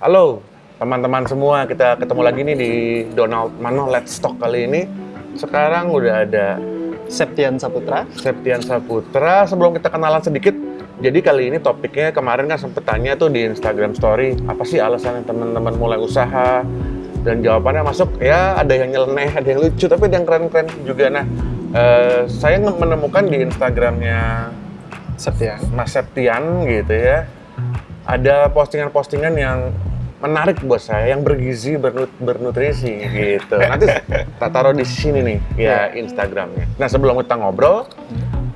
Halo teman-teman semua, kita ketemu lagi nih di Donald Mano Let's Talk kali ini. Sekarang udah ada Septian Saputra. Septian Saputra. Sebelum kita kenalan sedikit, jadi kali ini topiknya kemarin kan sempet tanya tuh di Instagram Story, apa sih alasan teman-teman mulai usaha? Dan jawabannya masuk, ya ada yang nyeleneh, ada yang lucu, tapi ada yang keren-keren juga. Nah, eh, saya menemukan di Instagramnya Septian. Mas Septian gitu ya, ada postingan-postingan yang menarik buat saya, yang bergizi, bernut bernutrisi gitu. Nanti tak taruh di sini nih ya Instagramnya. Nah sebelum kita ngobrol,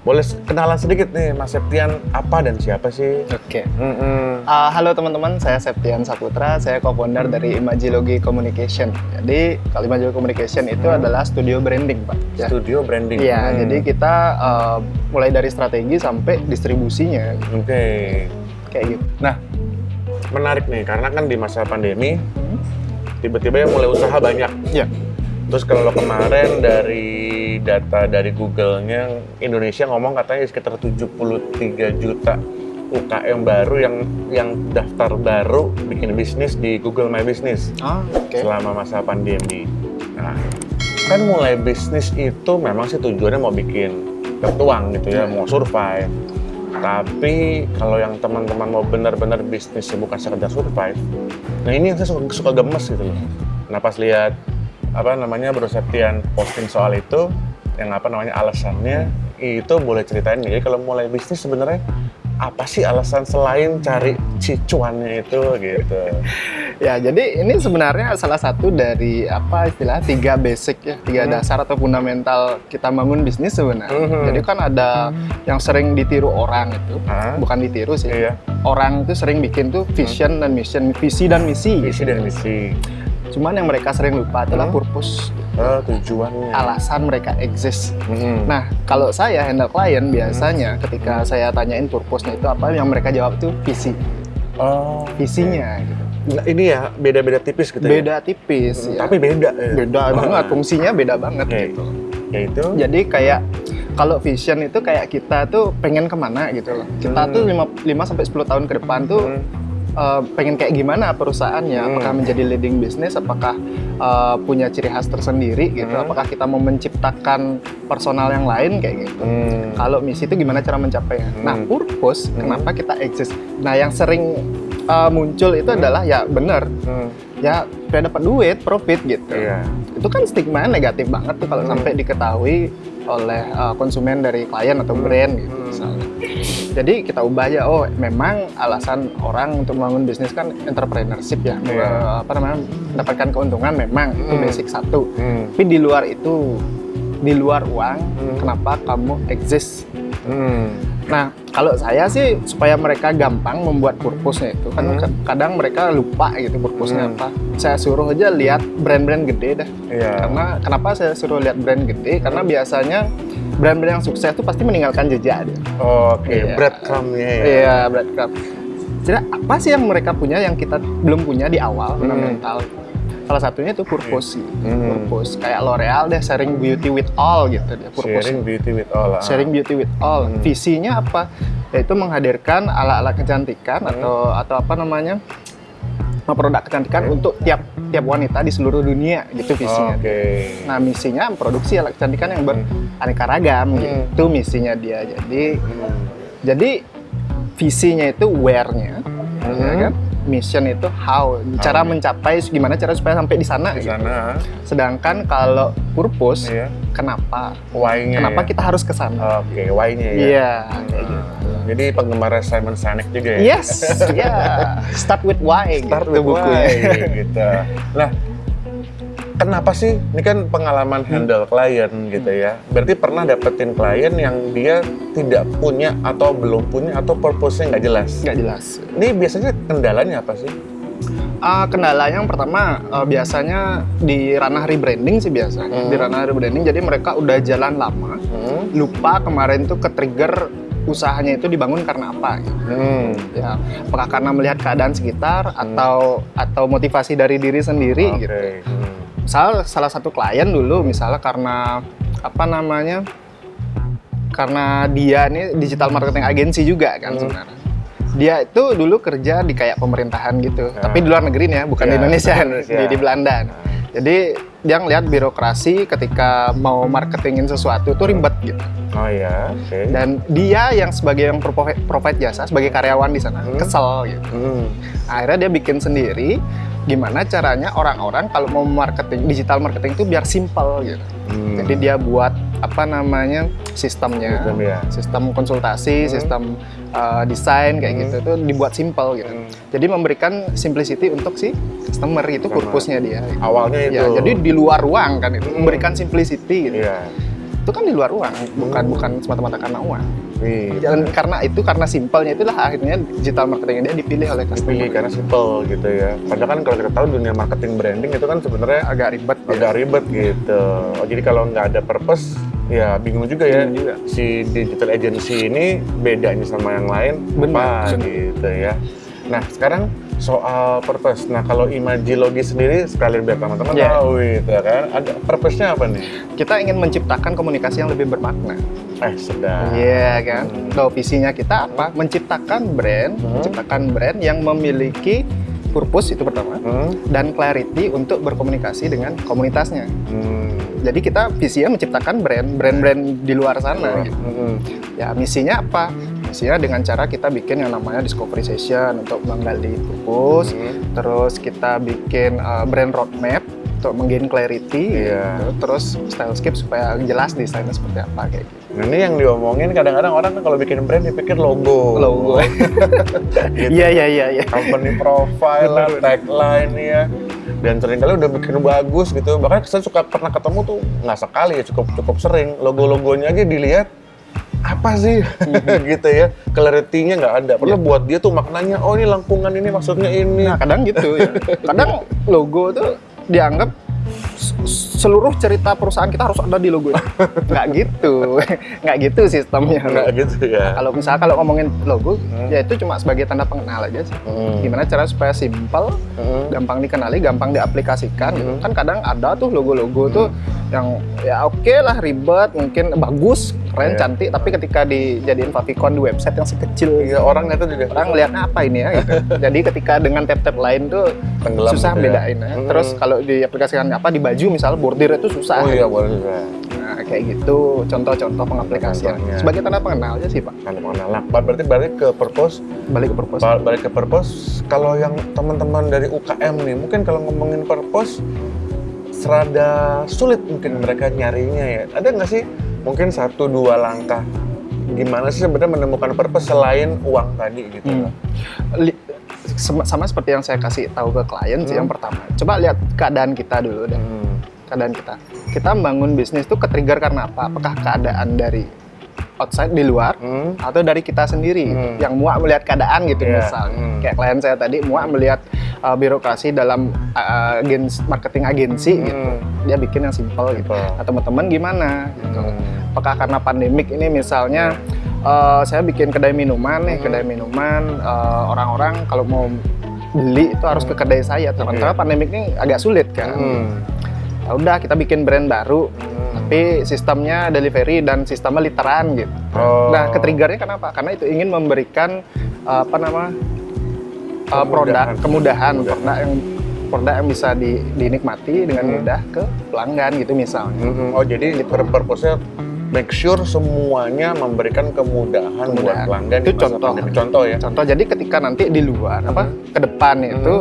boleh kenalan sedikit nih Mas Septian apa dan siapa sih? Oke. Mm-mm. Uh, halo teman-teman, saya Septian Saputra. Saya co-founder dari Imagilogy Communication. Jadi, kalau Imagilogy Communication itu Hmm. adalah studio branding, Pak. Ya. Studio branding. Iya, Hmm. jadi kita uh, mulai dari strategi sampai distribusinya, Oke. kayak gitu. Nah, menarik nih karena kan di masa pandemi tiba-tiba yang mulai usaha banyak. Ya. Terus kalau kemarin dari data dari Google-nya Indonesia ngomong katanya sekitar 73 juta UKM baru yang yang daftar baru bikin bisnis di Google My Business Ah, oke. selama masa pandemi. Nah, kan mulai bisnis itu memang sih tujuannya mau bikin ketuang gitu ya, mau survive. Tapi kalau yang teman-teman mau benar-benar bisnis bukan sekedar survive, nah ini yang saya suka, suka gemes gitu loh. Nah pas lihat apa namanya Bro Septian posting soal itu, yang apa namanya alasannya itu boleh ceritain nih. Jadi kalau mulai bisnis sebenarnya apa sih alasan selain cari cicuannya itu gitu? Ya, jadi ini sebenarnya salah satu dari apa istilah tiga basic ya, tiga Hmm. dasar atau fundamental kita bangun bisnis sebenarnya. Mhm. Jadi kan ada yang sering ditiru orang itu, Hah? bukan ditiru sih. Iya, Orang itu sering bikin tuh vision dan mission, visi dan misi. visi dan misi. Cuman yang mereka sering lupa adalah Hmm. purpose, Oh, tujuannya. alasan mereka exist. Mhm. Nah, kalau saya handle klien biasanya ketika saya tanyain purpose-nya itu apa, yang mereka jawab tuh visi, oh, visinya. gitu. Nah, ini ya beda-beda tipis gitu ya. Beda tipis, Hmm, ya. Tapi beda. ya. beda banget, fungsinya beda banget Oke. gitu. Yaitu Jadi kayak kalau vision itu kayak kita tuh pengen ke mana gitu loh. Kita Hmm. tuh 5, sampai 10 tahun ke depan tuh Hmm. eh, pengen kayak gimana perusahaannya, Hmm. apakah menjadi leading business, apakah eh, punya ciri khas tersendiri gitu, Hmm. apakah kita mau menciptakan personal yang lain kayak gitu. Hmm. Kalau misi itu gimana cara mencapainya? Hmm. Nah, purpose Hmm. kenapa kita exist? Nah, yang sering eh, muncul itu Hmm. adalah ya bener, Hmm. ya supaya dapat duit, profit gitu. Iya. Itu kan stigma negatif banget tuh kalau Hmm. sampai diketahui oleh uh, konsumen dari klien atau Hmm. brand gitu Hmm. misalnya. Jadi kita ubah aja, oh memang alasan orang untuk membangun bisnis kan entrepreneurship ya, Iya. Uh, apa namanya mendapatkan keuntungan memang itu Hmm. basic satu. Hmm. Tapi di luar itu, di luar uang, Hmm. kenapa kamu exist? Hmm. Nah, kalau saya sih supaya mereka gampang membuat purpose-nya itu kan Hmm. ka- kadang mereka lupa gitu purpose-nya Hmm. apa. Saya suruh aja lihat brand-brand gede dah. Iya. Karena kenapa saya suruh lihat brand gede? Karena biasanya brand-brand yang sukses itu pasti meninggalkan jejak dia. Oke, Iya. breadcrumb-nya ya. Iya, breadcrumb. Jadi apa sih yang mereka punya yang kita belum punya di awal Hmm. fundamental? Salah satunya itu purpose sih. Hmm. Purpose kayak L'Oreal deh sharing beauty with all gitu dia purpose. Sharing beauty with all. ah. Sharing beauty with all. Hmm. Visinya apa? Yaitu menghadirkan ala-ala kecantikan Hmm. atau atau apa namanya? produk kecantikan Hmm. untuk tiap tiap wanita di seluruh dunia gitu visinya. Oke. Nah misinya produksi alat kecantikan yang Hmm. beraneka ragam Hmm. gitu misinya dia. Jadi Hmm. jadi visinya itu where-nya, Hmm. ya kan? Mission itu how, cara How. mencapai gimana cara supaya sampai di sana. Di gitu. sana, Sedangkan kalau purpose, iya. kenapa? Why-nya Kenapa ya? kita harus ke sana? Oke, why-nya ya. Iya, Hmm. gitu. Jadi penggemar Simon Sinek juga ya? Yes, ya. Start with why. Start gitu with bukunya. why, gitu. Nah, kenapa sih? Ini kan pengalaman handle klien gitu ya. Berarti pernah dapetin klien yang dia tidak punya atau belum punya atau purpose-nya nggak jelas. Nggak jelas. Ini biasanya kendalanya apa sih? Ah, kendala yang pertama eh, biasanya di ranah rebranding sih biasanya. Hmm. Di ranah rebranding, jadi mereka udah jalan lama, Hmm. lupa kemarin tuh ke trigger usahanya itu dibangun karena apa gitu. Hmm. ya apakah karena melihat keadaan sekitar atau atau motivasi dari diri sendiri Oke. gitu Hmm. Misal salah satu klien dulu misalnya karena apa namanya karena dia ini digital marketing agency juga kan Hmm. sebenarnya dia itu dulu kerja di kayak pemerintahan gitu, Ya. tapi di luar negeri nih ya, bukan Ya, di Indonesia, bukan Indonesia. Di, di Belanda. Jadi dia ngeliat birokrasi ketika mau marketingin sesuatu itu ribet gitu. Oh ya, oke. Dan dia yang sebagai yang provide, provide jasa sebagai karyawan di sana Hmm. kesel gitu. Hmm. Akhirnya dia bikin sendiri gimana caranya orang-orang kalau mau marketing digital marketing itu biar simple gitu. Hmm. Jadi dia buat apa namanya sistemnya, Sistem, ya. sistem konsultasi, Hmm. sistem uh, desain kayak Hmm. gitu itu dibuat simple gitu. Hmm. Jadi memberikan simplicity untuk si customer itu purpose-nya dia. Awalnya itu. Ya, jadi di luar ruang kan itu Hmm. memberikan simplicity gitu. Iya. Itu kan di luar ruang, bukan Hmm. bukan semata-mata karena uang. Wih. Dan karena itu karena simpelnya itulah akhirnya digital marketing dia dipilih oleh customer. Dipilih karena simple gitu ya. Padahal kan kalau kita tahu dunia marketing branding itu kan sebenarnya agak ribet ya. agak ribet gitu. Oh, jadi kalau nggak ada purpose, ya bingung juga ya. Bingung juga. Si digital agency ini bedanya sama yang lain Benar, apa benar. gitu ya. Nah sekarang soal purpose. Nah kalau Imagilogi sendiri sekalian biar teman-teman Ya. tahu gitu kan. Ada purpose-nya apa nih? Kita ingin menciptakan komunikasi yang lebih bermakna. Eh sedap. Iya kan. Hmm. Kalau visinya kita apa? Menciptakan brand, Hmm. menciptakan brand yang memiliki purpose itu pertama Hmm. dan clarity untuk berkomunikasi dengan komunitasnya. Hmm. Jadi kita visinya menciptakan brand, brand-brand di luar sana. gitu. Hmm. Ya misinya apa? Misinya dengan cara kita bikin yang namanya discovery session untuk menggali purpose, Hmm. terus kita bikin uh, brand roadmap untuk menggain clarity, Iya. gitu. terus stylescape supaya jelas desainnya seperti apa kayak gitu. Nah, ini yang diomongin kadang-kadang orang kalau bikin brand dipikir logo. Logo. Gitu. Iya iya iya iya. company profile lah, tagline ya. Dan sering kali udah bikin bagus gitu. Bahkan saya suka pernah ketemu tuh nggak sekali ya, cukup cukup sering. Logo-logonya aja dilihat apa sih gitu ya clarity-nya nggak ada padahal buat dia tuh maknanya oh ini lengkungan ini maksudnya ini Nah kadang gitu ya. Kadang logo tuh dianggap seluruh cerita perusahaan kita harus ada di logo. Nggak gitu. Nggak gitu sistemnya. nggak gitu ya Kalau misalnya kalau ngomongin logo, Hmm. ya itu cuma sebagai tanda pengenal aja sih. Hmm. Gimana cara supaya simple, Hmm. gampang dikenali, gampang diaplikasikan gitu. Hmm. Kan kadang ada tuh logo-logo tuh yang ya oke lah ribet, mungkin bagus, keren, Iya. cantik, tapi ketika dijadiin favicon di website yang sekecil Iya, orang itu juga orang ngelihatnya apa ini ya gitu. Jadi ketika dengan tab-tab lain tuh Tenggelam susah gitu ya. bedain ya. Hmm. Terus kalau diaplikasikan apa di baju misal bordir itu susah. oh iya boleh juga Nah, kayak gitu contoh-contoh pengaplikasian. Contohnya. Sebagai tanda pengenal aja sih, Pak. kan mengenal Nah, berarti balik ke purpose Balik ke purpose. Ba- balik ke purpose kalau yang teman-teman dari UKM nih mungkin kalau ngomongin purpose serada sulit mungkin mereka nyarinya ya ada nggak sih mungkin satu dua langkah gimana sih sebenarnya menemukan purpose selain uang tadi gitu Hmm. Sama, sama seperti yang saya kasih tahu ke klien sih Hmm. yang pertama. Coba lihat keadaan kita dulu deh. Hmm. Keadaan kita. Kita membangun bisnis tuh ke-trigger karena apa? Apakah keadaan dari outside di luar Hmm. atau dari kita sendiri Hmm. yang muak melihat keadaan gitu Iya, misalnya hmm. kayak klien saya tadi muak melihat uh, birokrasi dalam uh, agens marketing agensi gitu Hmm. dia bikin yang simple gitu nah teman-teman gimana gitu Hmm. apakah karena pandemik ini misalnya uh, saya bikin kedai minuman nih Hmm. kedai minuman uh, orang-orang kalau mau beli itu harus ke kedai saya sementara Iya. pandemik ini agak sulit kan Hmm. Ya udah kita bikin brand baru Hmm. tapi sistemnya delivery dan sistemnya literan gitu Oh. Nah, ketriggernya kenapa? Karena itu ingin memberikan uh, apa nama uh, produk kemudahan, Kemudahan. produk yang produk yang bisa di- dinikmati dengan Hmm. mudah ke pelanggan gitu misalnya. Hmm. oh jadi pur- purpose-nya make sure semuanya memberikan kemudahan, buat Kemudahan. pelanggan Itu contoh. pandemi. contoh ya Contoh, jadi ketika nanti di luar apa ke depan itu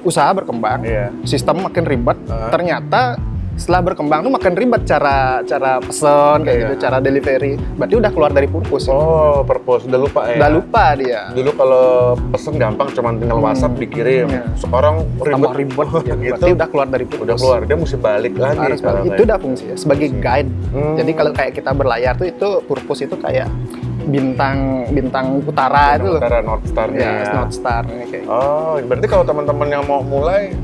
usaha berkembang, Iya. sistem makin ribet, Ah. ternyata setelah berkembang tuh makin ribet cara cara pesen kayak Iya. gitu, cara delivery. Berarti udah keluar dari purpose. Oh, purpose udah lupa ya. Udah lupa dia. Dulu kalau pesen gampang cuman tinggal Hmm. WhatsApp dikirim. Iya. Sekarang Tambah ribet ribet, ya. gitu. berarti udah keluar dari purpose. Udah keluar, dia mesti balik lagi harus sekarang. balik. itu udah fungsi ya, sebagai guide Hmm. jadi kalau kayak kita berlayar tuh itu purpose itu kayak bintang bintang utara itu loh Utara North ya ya. North Star kayak. Oh, berarti kalau teman-teman yang mau mulai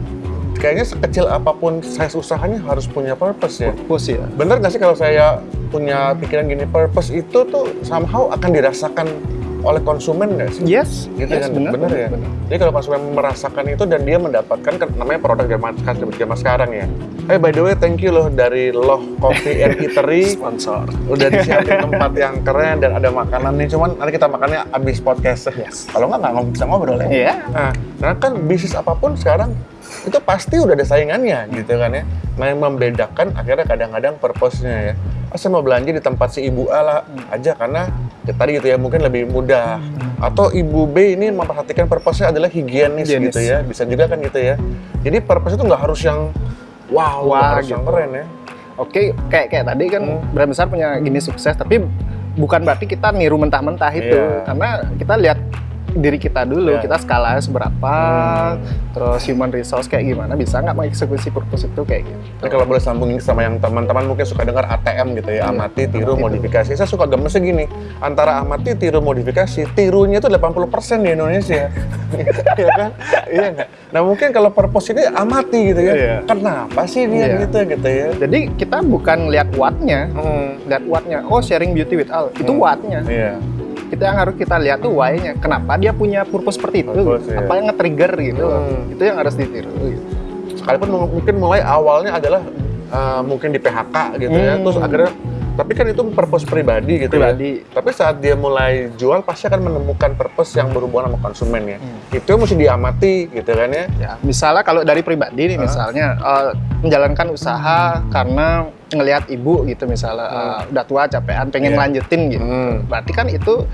kayaknya sekecil apa pun size usahanya harus punya purpose ya. purpose ya Bener nggak sih kalau saya punya pikiran gini, purpose itu tuh somehow akan dirasakan oleh konsumen nggak sih? Yes, Gitu yes, kan, benar, bener ya. benar. Jadi kalau konsumen merasakan itu dan dia mendapatkan kan namanya produk zaman zaman sekarang ya. Hey by the way, thank you loh dari Loh Coffee and Eatery Sponsor. udah disiapin tempat yang keren dan ada makanan nih. Cuman nanti kita makannya abis podcast. Yes. Kalau nggak nggak bisa ngobrol ya. Iya. Nah, karena kan bisnis apa pun sekarang itu pasti udah ada saingannya gitu kan ya. Nah yang membedakan akhirnya kadang-kadang purpose-nya ya. Oh, saya mau belanja di tempat si ibu A lah aja karena ya tadi gitu ya mungkin lebih mudah. Atau ibu B ini memperhatikan purpose-nya adalah higienis, Higienis. gitu ya. Bisa juga kan gitu ya. Jadi purpose itu nggak harus yang wow, Wah, harus yang gitu. keren ya. Oke, kayak kayak tadi kan Hmm. brand besar punya gini sukses, tapi bukan berarti kita niru mentah-mentah itu, Iya. karena kita lihat diri kita dulu, Iya. kita skalanya seberapa, Hmm. terus human resource kayak gimana, bisa nggak mengeksekusi purpose itu kayak gitu. Ini kalau boleh sambungin sama yang teman-teman mungkin suka dengar ATM gitu ya, Iya, amati, tiru, amati, modifikasi. Saya suka gemesnya gini, antara amati, tiru, modifikasi, tirunya itu 80% di Indonesia. Iya kan? Iya nggak? Nah mungkin kalau purpose ini amati gitu ya. Iya. Kenapa sih dia Iya. gitu gitu ya? Jadi kita bukan lihat what-nya, Hmm. lihat what-nya. Oh, sharing beauty with all. Itu Hmm. what-nya. Iya. Kita yang harus kita lihat tuh why-nya. Kenapa dia punya purpose seperti itu? Purpose, iya. Apa yang nge-trigger gitu. Hmm. Itu yang harus ditiru gitu. Sekalipun mung- mungkin mulai awalnya adalah uh, mungkin di PHK gitu ya, Hmm. terus akhirnya tapi kan itu purpose pribadi gitu ya. Pribadi. Tapi saat dia mulai jual pasti akan menemukan purpose yang berhubungan sama konsumen ya. Hmm. Itu mesti diamati gitu kan ya. Ya, misalnya kalau dari pribadi nih, Ah. misalnya eh, menjalankan usaha karena ngelihat ibu gitu, misalnya eh, udah tua, capean, pengen Iya. lanjutin gitu. Hmm. Berarti kan itu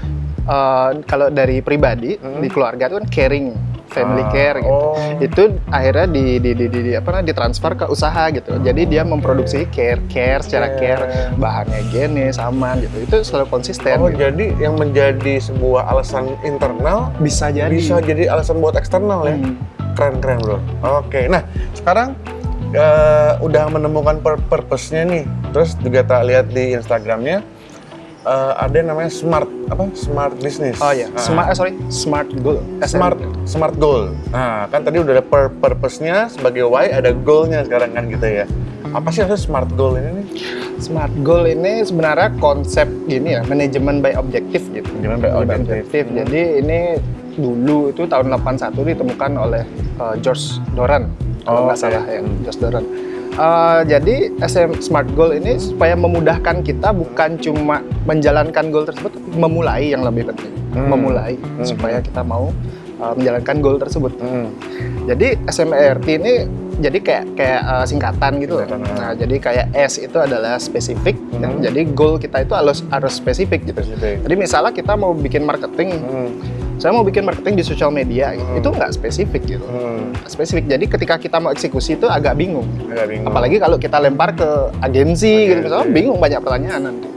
eh, kalau dari pribadi Hmm. di keluarga itu kan caring, family Ah, care gitu. oh. Itu akhirnya di, di, di, di, di- apa namanya, ditransfer ke usaha gitu. Jadi dia memproduksi care, care secara Care. care, bahannya higienis, aman gitu. Itu selalu konsisten. Oh, gitu. jadi yang menjadi sebuah alasan internal Bisa jadi. bisa jadi alasan buat eksternal ya. Hmm. Keren keren bro. Oke, nah sekarang eh, udah menemukan pur- purpose-nya nih. Terus juga tak lihat di Instagramnya eh, ada yang namanya smart apa? Smart business. Oh ya, Ah. smart, eh, sorry, smart goal. Smart smart goal. Nah, kan tadi udah ada pur- purpose-nya sebagai why, ada goal-nya sekarang kan gitu ya. Apa sih maksudnya smart goal ini nih? Smart goal ini sebenarnya konsep gini ya, manajemen by objective gitu. Manajemen by objective. Hmm. Jadi ini dulu itu tahun 81 ditemukan oleh uh, George Doran kalau Oh, nggak oke. salah ya. George Doran. Uh, jadi SM Smart Goal ini supaya memudahkan kita bukan cuma menjalankan goal tersebut, memulai yang lebih penting. Hmm. Memulai Hmm. supaya kita mau uh, menjalankan goal tersebut. Hmm. Jadi SMART ini jadi kayak kayak uh, singkatan gitu. Singkatan, Nah, jadi kayak S itu adalah spesifik. ya. Hmm. Jadi goal kita itu harus harus spesifik gitu. Spesifik. Jadi misalnya kita mau bikin marketing, Hmm. Saya mau bikin marketing di sosial media, gitu. Hmm. itu nggak spesifik gitu. Hmm. Spesifik. Jadi ketika kita mau eksekusi itu agak bingung. Agak bingung. Apalagi kalau kita lempar ke agensi gitu Agensi. misalnya bingung banyak pertanyaan nanti.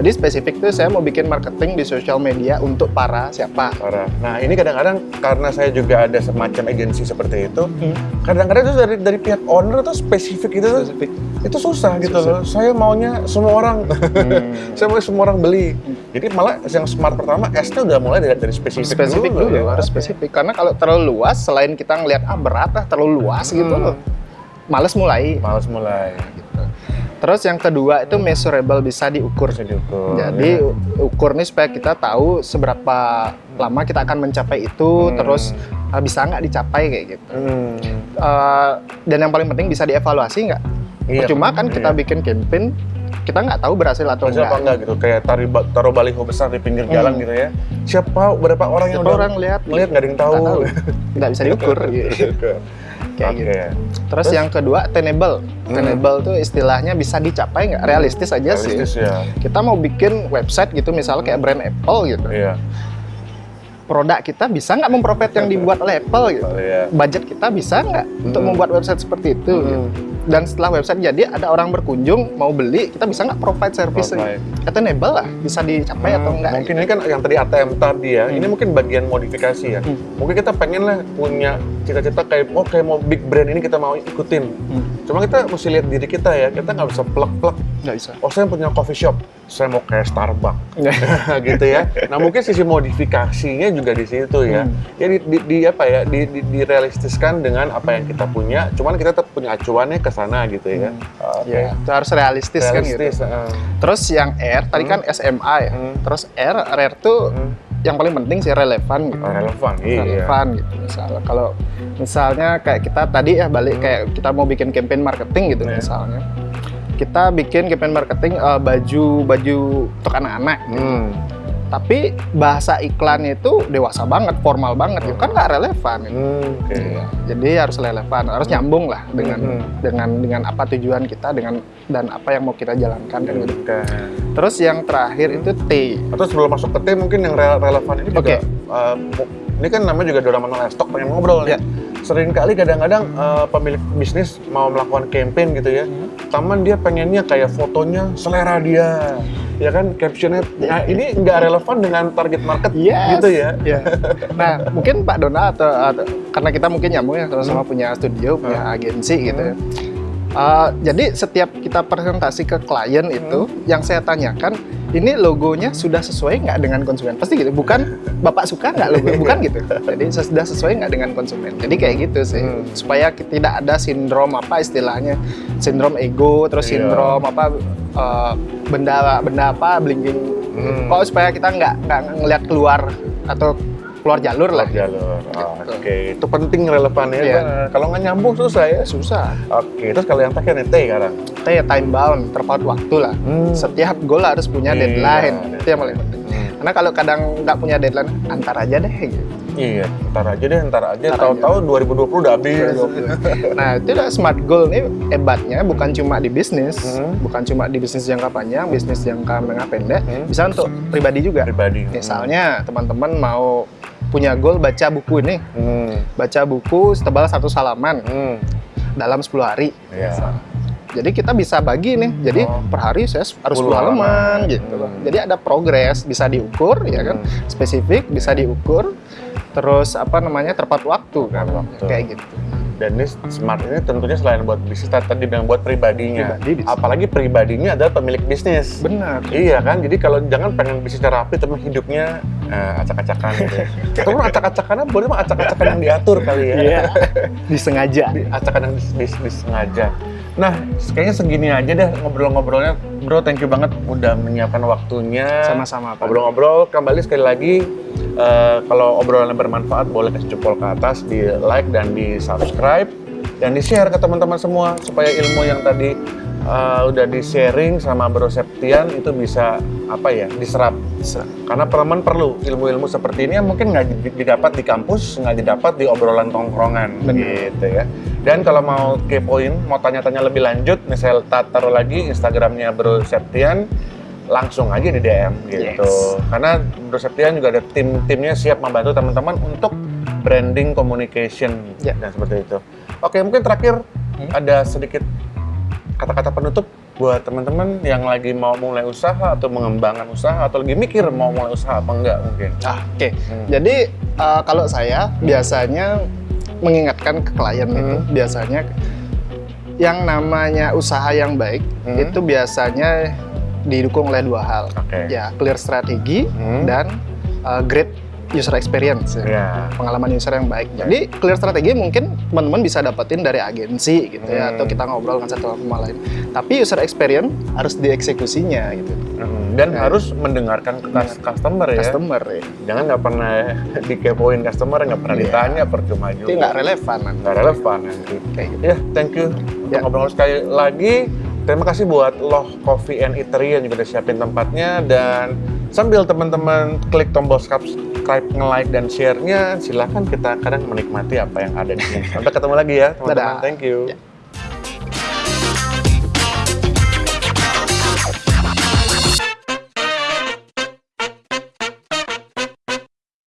Jadi spesifik tuh saya mau bikin marketing di sosial media untuk para siapa. Parah. Nah ini kadang-kadang karena saya juga ada semacam agensi seperti itu, Hmm. kadang-kadang itu dari dari pihak owner tuh spesifik itu Spesifik. itu susah gitu Susah. loh. Saya maunya semua orang, Hmm. saya mau semua orang beli. Jadi malah yang smart pertama S-nya udah mulai dari, dari spesifik, spesifik dulu, ya. harus spesifik karena kalau terlalu luas selain kita ngelihat ah berat ah terlalu luas gitu Hmm. loh males mulai Males mulai. gitu. Terus yang kedua itu measurable bisa diukur Bisa diukur. jadi ya. ukur nih supaya kita tahu seberapa lama kita akan mencapai itu Hmm. terus ah, bisa nggak dicapai kayak gitu Hmm. Eh, dan yang paling penting bisa dievaluasi nggak Iya. cuma kan kita Iya. bikin campaign kita nggak tahu berhasil atau Maksudnya apa enggak enggak gitu? Kayak tari, taruh baliho besar di pinggir Hmm. jalan gitu ya. Siapa berapa orang yang Siapa udah orang lihat melihat nggak ada yang tahu. nggak bisa diukur gitu. kayak Oke. gitu Terus, Terus? yang kedua attainable. Hmm. Attainable tuh istilahnya bisa dicapai nggak? Realistis aja Realistis sih. ya. Kita mau bikin website gitu misalnya kayak brand Apple gitu. Iya. Produk kita bisa nggak memprofit yang dibuat oleh Apple gitu. Iya. Budget kita bisa nggak untuk Hmm. membuat website seperti itu? gitu. Hmm. Dan setelah website jadi ada orang berkunjung mau beli, kita bisa nggak provide service? Provide. Attainable lah, bisa dicapai atau Hmm, enggak? Mungkin ini kan yang tadi ATM tadi ya, Hmm. ini mungkin bagian modifikasi ya. Hmm. Mungkin kita pengen lah punya cita-cita kayak, oh kayak mau big brand ini kita mau ikutin. Hmm, Cuma kita mesti lihat diri kita ya, kita nggak bisa plek-plek. Nggak bisa. Oh saya punya coffee shop, saya mau kayak Starbucks. gitu ya. Nah mungkin sisi modifikasinya juga di situ ya. Hmm. Ya di, di, di apa ya, di, di, direalistiskan dengan apa yang kita punya. Cuman kita tetap punya acuannya ke sana gitu ya. Oke. Ya, itu harus realistis, kan gitu. Realistis. eh. Terus yang R tadi Hmm. kan SMA ya. Hmm. Terus R, rare tuh Hmm. yang paling penting sih relevan gitu. Oh, relevan, iya. relevan gitu misalnya kalau misalnya kayak kita tadi ya balik kayak kita mau bikin campaign marketing gitu Iya. misalnya kita bikin campaign marketing eh, baju baju untuk anak-anak. Hmm. tapi bahasa iklan itu dewasa banget formal banget gitu kan nggak relevan. Hmm, oke. Iya. jadi harus relevan harus nyambung lah dengan Hmm. dengan dengan apa tujuan kita dengan dan apa yang mau kita jalankan kan gitu. Oke. terus yang terakhir itu T Atau sebelum masuk ke tim mungkin yang re- relevan ini juga Oke. uh, ini kan namanya juga Doraemon Livestock pengen ngobrol Ya. nih. Sering kali kadang-kadang uh, pemilik bisnis mau melakukan campaign gitu ya. Hmm. Taman dia pengennya kayak fotonya selera dia. Ya kan captionnya nah ini nggak relevan dengan target market Yes. gitu ya. Ya. Nah, mungkin Pak Dona atau, atau- karena kita mungkin nyambung ya sama-sama punya studio, punya agensi gitu ya. Uh, jadi setiap kita presentasi ke klien itu, yang saya tanyakan, ini logonya sudah sesuai nggak dengan konsumen? Pasti gitu, bukan Bapak suka nggak logo, bukan gitu. Jadi sudah sesuai nggak dengan konsumen. Jadi kayak gitu sih, Hmm. supaya tidak ada sindrom apa istilahnya, sindrom ego, terus Iya. sindrom apa uh, benda benda apa blinking Hmm. Oh supaya kita nggak nggak ngelihat keluar atau keluar jalur lah. Keluar jalur. Oh. Oke, itu penting relevannya. Iya. Bang. Kalau nggak nyambung susah ya. Susah. Oke, terus kalau yang terakhir nih T sekarang. Kita ya time bound, terpaut waktu lah. Hmm. Setiap goal harus punya Iya, deadline. deadline. Itu yang paling penting. Hmm. Karena kalau kadang nggak punya deadline, antar aja deh. Gitu. Iya, ntar aja deh, ntar aja. Tahu-tahu 2020 udah habis. nah itu udah smart goal nih hebatnya bukan cuma di bisnis, Hmm. bukan cuma di bisnis jangka panjang, bisnis jangka menengah pendek, Hmm. bisa untuk pribadi juga. Pribadi. Misalnya teman-teman mau punya goal baca buku ini, Hmm. baca buku setebal satu halaman Hmm. dalam 10 hari. Iya. Jadi kita bisa bagi nih. Jadi Oh. per hari saya harus 10 10 halaman gitu. Hmm. Jadi ada progres, bisa diukur ya kan. Hmm. Spesifik bisa diukur. Terus apa namanya? tepat waktu kan. waktu. Kayak gitu. Dan ini smart ini tentunya selain buat bisnis tadi bilang buat pribadinya. Pribadi. Apalagi pribadinya adalah pemilik bisnis. Benar. Iya kan, jadi kalau jangan pengen bisnisnya rapi tapi hidupnya eh, acak-acakan gitu. ya. Acak-acakannya boleh mah acak-acakan yang diatur kali ya. Iya. Disengaja. Di- acakan yang dis- dis- disengaja. Nah, kayaknya segini aja deh ngobrol-ngobrolnya. Bro, thank you banget udah menyiapkan waktunya. Sama-sama. Ngobrol-ngobrol, kembali sekali lagi, eh, kalau obrolannya bermanfaat, boleh kasih jempol ke atas, di like dan di subscribe, dan di share ke teman-teman semua, supaya ilmu yang tadi eh, udah di sharing sama Bro Septian itu bisa apa ya diserap. Karena teman perlu ilmu-ilmu seperti ini yang mungkin nggak di- didapat di kampus nggak didapat di obrolan tongkrongan Benar. gitu ya. Dan kalau mau kepoin mau tanya-tanya lebih lanjut nih saya taruh lagi Instagramnya Bro Septian langsung aja di DM gitu Yes. karena Bro Septian juga ada tim-timnya siap membantu teman-teman untuk branding communication Ya. dan seperti itu oke mungkin terakhir Hmm. ada sedikit kata-kata penutup buat teman-teman yang lagi mau mulai usaha atau mengembangkan usaha atau lagi mikir mau mulai usaha apa enggak mungkin. Ah, Oke. Hmm. Jadi eh, kalau saya biasanya mengingatkan ke klien itu Hmm. biasanya yang namanya usaha yang baik Hmm. itu biasanya didukung oleh dua hal. Oke. Ya, clear strategi Hmm. dan uh, great user experience. ya. Ya. Pengalaman user yang baik. Jadi clear strategi mungkin teman-teman bisa dapetin dari agensi gitu ya Hmm. atau kita ngobrol dengan satu sama lain. Tapi user experience harus dieksekusinya gitu. Hmm. Dan Ya. harus mendengarkan ke cus- customer ya. Customer ya. Jangan nggak pernah dikepoin customer, nggak pernah Iya. ditanya percuma juga. Itu nggak relevan. Nggak relevan nanti. Kayak gitu. Ya, thank you untuk Ya. ngobrol sekali lagi. Terima kasih buat Loh Coffee and Eatery yang juga udah siapin tempatnya dan sambil teman-teman klik tombol subscribe, nge-like dan share-nya, silahkan kita kadang menikmati apa yang ada di sini. Sampai ketemu lagi ya, teman-teman. Thank you. Ya.